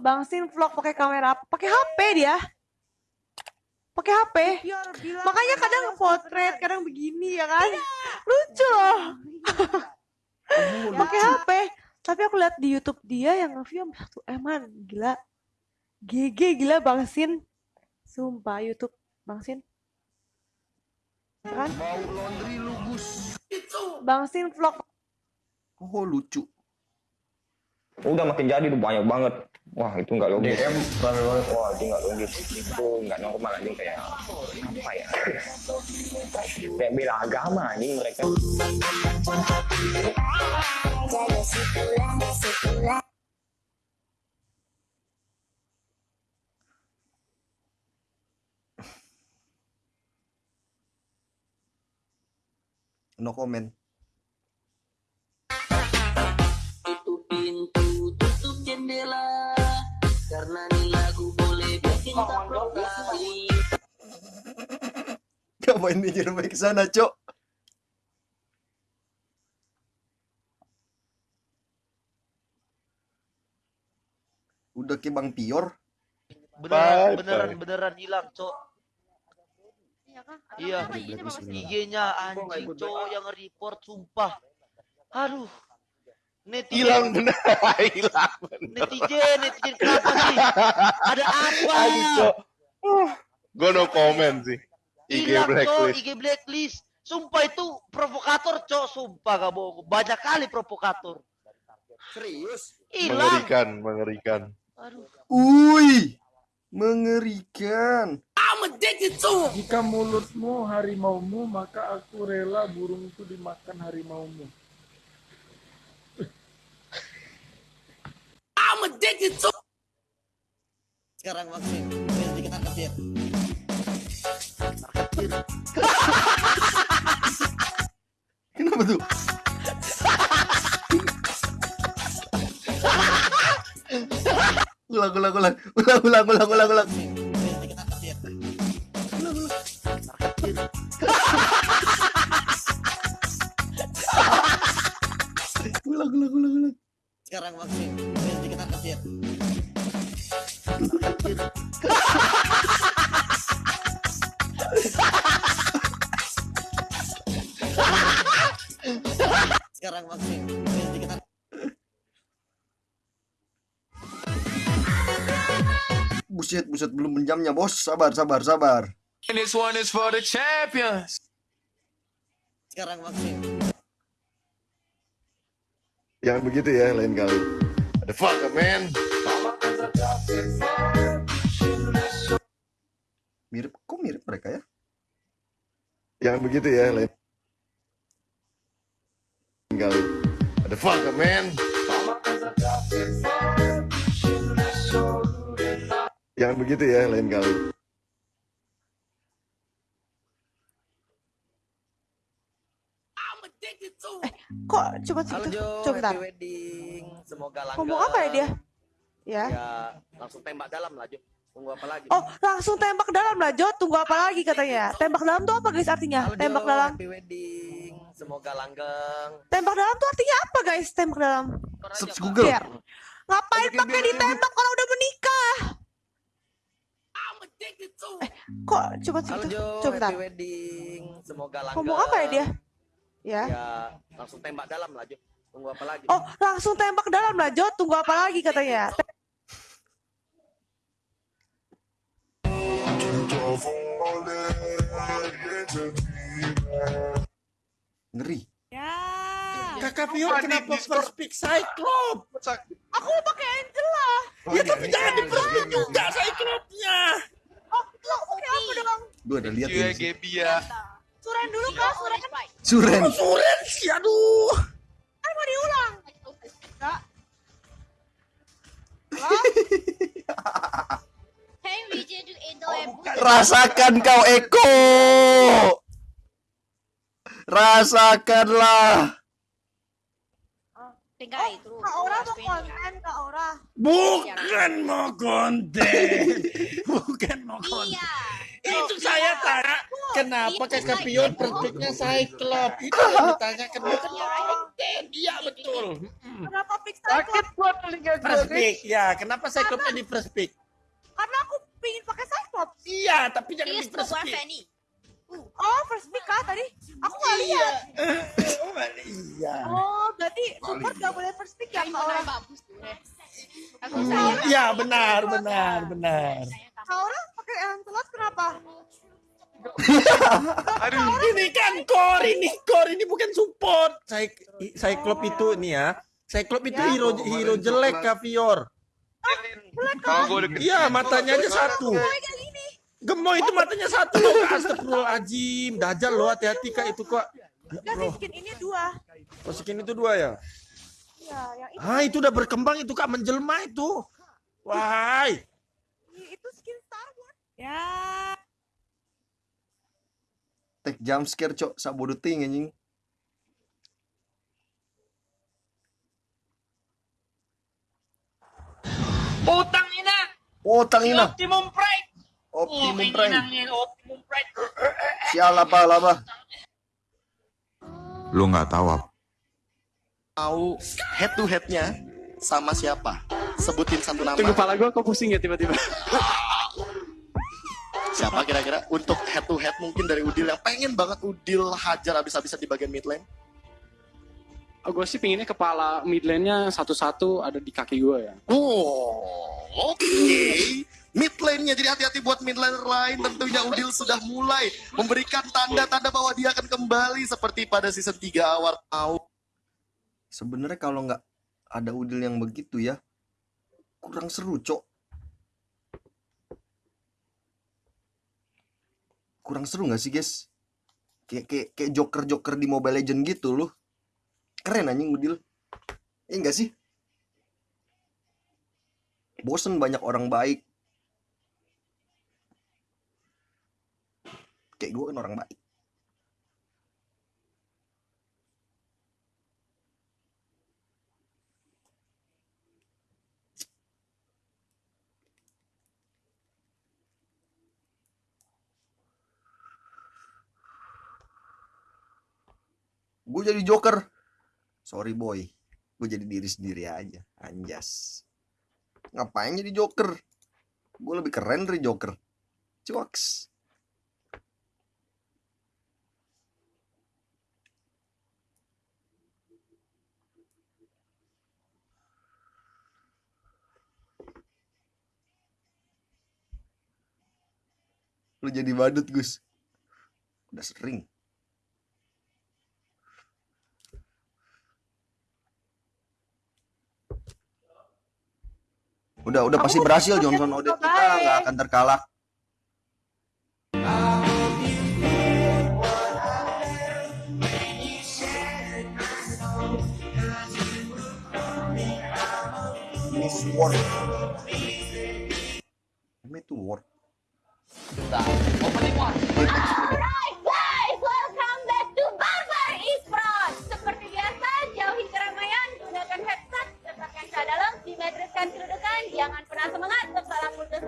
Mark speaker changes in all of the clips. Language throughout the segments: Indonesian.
Speaker 1: Bang Sin vlog pakai kamera apa? Pakai HP dia. Pakai HP. Makanya kadang potret, kadang begini ya kan. Lucu loh. Pakai HP. Tapi aku lihat di YouTube dia yang nge-view satu eman, gila. GG gila Bang Sin. Sumpah YouTube Bang Sin. Kan? Bang Sin vlog
Speaker 2: Oh lucu.
Speaker 3: Udah makin jadi tuh banyak banget. Wah itu nggak logis.
Speaker 2: DM rame banget.
Speaker 3: wah itu nggak logis. Itu nggak normal anjing kayak apa ya? Kayak bela agama anjing mereka.
Speaker 2: No comment. Ngapain mikir baik ke sana, Cok? Udah ke Bang Pior.
Speaker 4: beneran beneran beneran hilang cok.
Speaker 1: Iya kan?
Speaker 4: iya.
Speaker 2: ini.
Speaker 4: IG-nya anjing cok yang report sumpah. Aduh netizen.
Speaker 5: Hilang bener. Hilang
Speaker 4: netizen netizen kenapa sih? Ada apa?
Speaker 5: Aduh, Cok. gue no comment sih. IG
Speaker 4: hilang
Speaker 5: blacklist.
Speaker 4: IG blacklist. Sumpah itu provokator cok. Sumpah gak bohong banyak kali provokator.
Speaker 2: Serius?
Speaker 4: hilang.
Speaker 5: Mengerikan mengerikan.
Speaker 4: Aduh.
Speaker 2: Ui, mengerikan.
Speaker 6: Jika mulutmu harimaumu, maka aku rela burungku dimakan harimaumu.
Speaker 7: Sekarang vaksin, biar dikit angkat dia.
Speaker 2: Kenapa tuh? ulang, ulang, ulang, ulang, ulang, ulang, ulang,
Speaker 7: dikit
Speaker 2: Ulang, Buset, belum menjamnya, bos. Sabar, sabar, sabar.
Speaker 8: This one is for the champions.
Speaker 7: Sekarang vaksin,
Speaker 5: jangan begitu ya lain kali ada fuck man
Speaker 2: Mirip, kok mirip mereka ya?
Speaker 5: jangan begitu ya lain kali ada fuck man jangan begitu ya lain kali
Speaker 1: Kok cepet
Speaker 7: Halo
Speaker 1: gitu?
Speaker 7: Jo,
Speaker 1: Coba
Speaker 7: wedding Semoga langgeng
Speaker 1: Ngomong apa ya dia? Ya.
Speaker 7: Ya, langsung tembak dalam lah Jo Tunggu apa lagi
Speaker 1: Oh, langsung tembak dalam lah, Jo. Tunggu apa lagi katanya? Tembak dalam tuh apa guys artinya?
Speaker 7: Halo
Speaker 1: Tembak
Speaker 7: Jo,
Speaker 1: dalam.
Speaker 7: happy wedding Semoga langgeng
Speaker 1: Tembak dalam tuh artinya apa guys? Tembak dalam.
Speaker 2: Search Google.
Speaker 1: Biar. Ngapain pakai ditembak kalau udah menikah? Kok cepet
Speaker 7: Halo
Speaker 1: gitu?
Speaker 7: Jo,
Speaker 1: Coba bentar.
Speaker 7: happy wedding Semoga langgeng
Speaker 1: Ngomong apa ya dia? Ya.
Speaker 7: Ya, langsung tembak dalam lah Jo Tunggu apa lagi
Speaker 1: Oh, langsung tembak dalam lah, Jo. Tunggu apa lagi katanya?
Speaker 2: Ngeri.
Speaker 1: Ya.
Speaker 6: Kakak Pior kenapa first pick Cyclops?
Speaker 1: Aku pakai Angela.
Speaker 6: Ya tapi jangan diperbut juga Cyclops-nya.
Speaker 1: Oh, lo pakai apa dong?
Speaker 2: Gue ada lihat
Speaker 8: ya.
Speaker 1: Suren dulu kak, Suren.
Speaker 2: Suren.
Speaker 6: Suren sih, aduh.
Speaker 1: Kan mau diulang. Enggak.
Speaker 2: Rasakan kau Eko. Rasakanlah.
Speaker 1: Kak Aura mau konten, Kak Aura.
Speaker 6: Bukan mau konten. Bukan mau konten. Itu saya tanya Kenapa kakak Pion perspeknya Cyclops? Itu yang ditanyakan bukan konten. Iya betul.
Speaker 1: Kenapa pick
Speaker 4: Sakit
Speaker 1: Cyclops?
Speaker 4: buat telinga gue.
Speaker 6: First pick, ya. Kenapa Cyclopsnya di first pick?
Speaker 1: Karena aku pingin pakai Cyclops.
Speaker 6: Iya, tapi jangan di first pick.
Speaker 1: Oh, first pick kah tadi? Aku nggak lihat.
Speaker 6: Oh, iya.
Speaker 1: Oh, berarti support nggak boleh first pick ya
Speaker 9: Yang
Speaker 1: kalau
Speaker 9: mana bagus tuh. Aku sayang.
Speaker 6: Iya, benar, benar, benar.
Speaker 1: orang pakai Lancelot kenapa?
Speaker 6: Ini kan core, ini core, ini bukan support. Cy- Cyclops itu nih ya. Cyclops itu
Speaker 1: Ya.
Speaker 6: hero hero jelek Kavior.
Speaker 3: Kalau gue udah
Speaker 6: Iya, matanya aja satu. Gemoy itu matanya satu loh, Kak. Astagfirullahaladzim. Dajal loh, hati-hati Kak itu kok. Ya
Speaker 1: Enggak sih
Speaker 6: Allah,
Speaker 1: skin ini dua.
Speaker 6: masukin itu dua ya.
Speaker 1: Ya, yang ini,
Speaker 6: Ah, itu udah berkembang itu Kak, menjelma itu. Wah,
Speaker 1: itu skin Star Wars. Ya.
Speaker 2: Tek jump scare cok sabodo ting anjing.
Speaker 4: Utang ina.
Speaker 2: Otang ina.
Speaker 4: Optimum Pride.
Speaker 2: Optimum
Speaker 4: Oh,
Speaker 2: Prime.
Speaker 4: Optimum Pride.
Speaker 2: Sial apa laba.
Speaker 8: Lu nggak tahu apa?
Speaker 7: Tahu head to headnya sama siapa? Sebutin satu nama.
Speaker 10: kepala gue kok pusing ya tiba-tiba.
Speaker 7: Siapa kira-kira untuk head to head mungkin dari Udil yang pengen banget Udil hajar habis-habisan di bagian mid lane?
Speaker 10: gue sih pinginnya kepala mid lane-nya satu-satu ada di kaki gue ya.
Speaker 7: Oh, oke. Mid lane-nya jadi hati-hati buat mid laner lain. Tentunya Udil sudah mulai memberikan tanda-tanda bahwa dia akan kembali seperti pada season 3 awal tahun.
Speaker 2: Sebenarnya kalau nggak ada udil yang begitu ya, kurang seru cok. Kurang seru nggak sih guys? Kayak kayak kayak joker joker di Mobile Legend gitu loh. Keren anjing udil. Iya nggak sih? Bosen banyak orang baik. Kayak gue kan orang baik. Gue jadi joker. Sorry boy. Gue jadi diri sendiri aja. Anjas. Ngapain jadi joker? Gue lebih keren dari joker. Cuaks. Lu jadi badut, Gus. Udah sering. Udah udah pasti berhasil Johnson Odette kita nggak akan terkalah. Miss
Speaker 9: Alright guys, welcome back to Barbar Esports. Seperti biasa, jauhi keramaian, gunakan headset, letakkan ke dalam, simetriskan kedudukan, jangan pernah semangat, kepala putus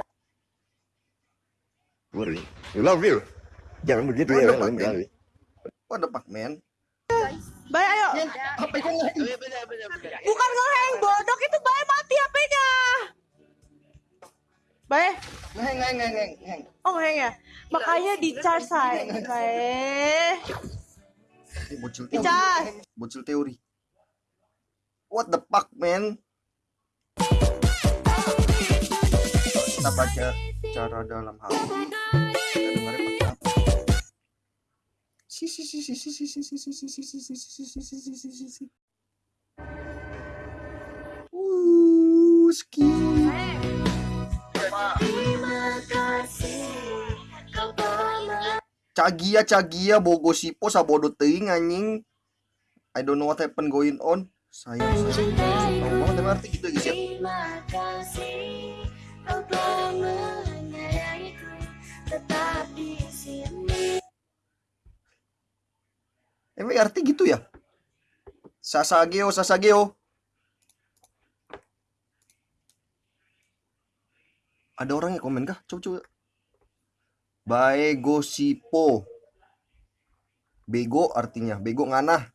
Speaker 2: You love you. Jangan begitu ya. What the fuck, man?
Speaker 1: Baik, ayo. Bukan ngeheng, bodoh Oh, ngeheng ya. Makanya di charge saya.
Speaker 2: Ini bocil teori.
Speaker 1: charge.
Speaker 2: Bocil teori. What the fuck, man? Kita baca cara dalam hati. Kita dengarnya pakai apa? Si si si si si si si si si si si si si si si si si si si si. Uh, ski. Cagia cagia bogo sipo sabodo teuing anjing. I don't know what happened going on. Sayang sayang. Tahu banget emang arti gitu guys ya. Emang arti gitu ya? Sasageo Sasageo. Ada orang yang komen kah? Coba Baegosipo. Bego artinya, bego nganah.